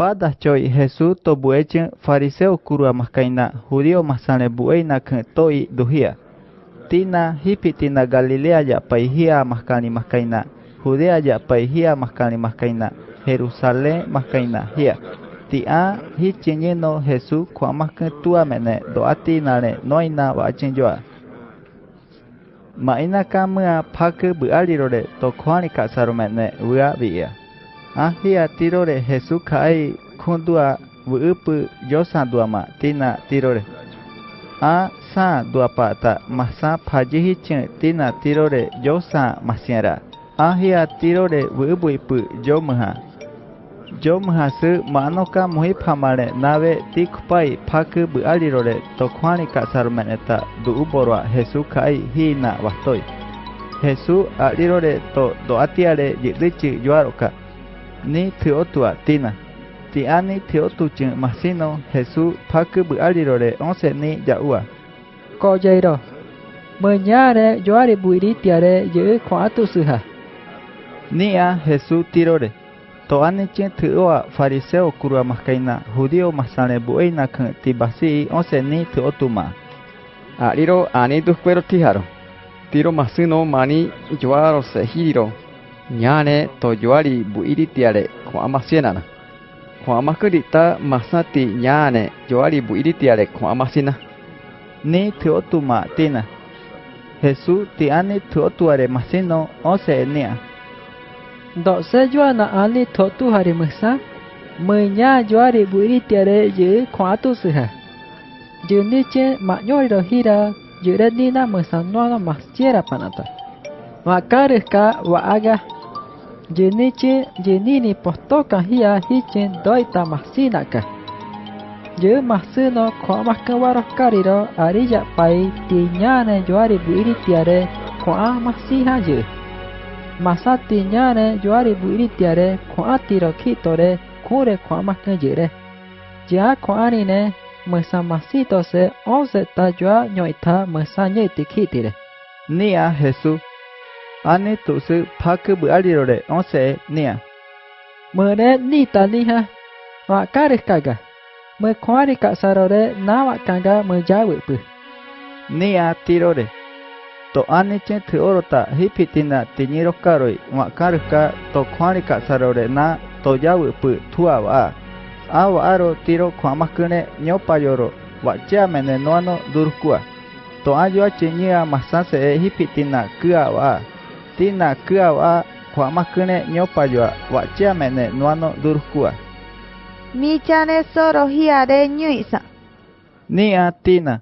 pada choi Jesús to buechen fariseo kurua maskaina judío masane bueina kan toi duhia. Tina hipi tina Galilea ya paihia maskani maskaina. Judea ya paihia maskani maskaina. Jerusalén maskaina hia. Tia hi chinyeno Jesús kwa maskan tua mene do ati nare noina wa chinjoa. Maina kamua pake bualirore to kwani kasaro mene ua via. Ahia tirore Jesús kai kundua wuupu yosa duama tina tirore a sa duapa ta masa pajihi chen tina tirore yosa masiara ahia tirore wuupu ipu yomaha. Yomaha su manoka muhipamare nave tikpai paku bu alirore tokwani ka sarmeneta du uborwa Jesús kai hina wastoi Jesús alirore to do atiare yidichi yoaroka ni tiotua tina. Ti ani tiotuchin masino Jesús paku buarirore once ni yaua. Koyeiro. Mañare yoare buiritiare ye kwatu suha. Nia Jesús tirore. Toani chin tioa fariseo kurua maskaina judío masane bueina kan tibasi once ni tiotuma. Ariro ani tus cueros tijaro. Tiro masino mani yoaro sehiro. Ñane nyane to joari bu iri tiare ko amasina na ko amakurita masati nyane joari bu iri tiare ko amasina ni teotuma tina Jesús ti ani teotuare masino ose nia. Do se joana ani totu hari masa menya joari bu iri tiare je ko atu suha je ni che ma nyori ro hira je re ni na masa no na panata. Makarika wa Yenichi yenini postoka hia hichin doita masinaka. Ye masino koamakawaro kariro ariya pai tiñane yoari buiri tiare koa masiha ye. Masa tiñane yoari buiri tiare koa tiro kitore kure koamaka yere. Ya koanine masa masito se once ta yoa nyoita masa nyeti kitire. Nia Jesús ani tu su paku bu alirore onse nia. Mene ni ta ni ha. Wa kare kaga. Me kwari ka sarore na wa kanga me jawe pu. Nia tirore. To ani chen tu orota hipitina tinyiro karoi wa karuka to kwari ka sarore na to jawe pu tua wa. Awa aro tiro kwamakune nyopa yoro wa chia mene noano durkua. To ayo chinyia masase e hipitina kua wa. Tina kua wa kwa makune nyopa yoa wa chia mene nuano durkua. Mi chane soro hiare nyuisa. Ni a tina.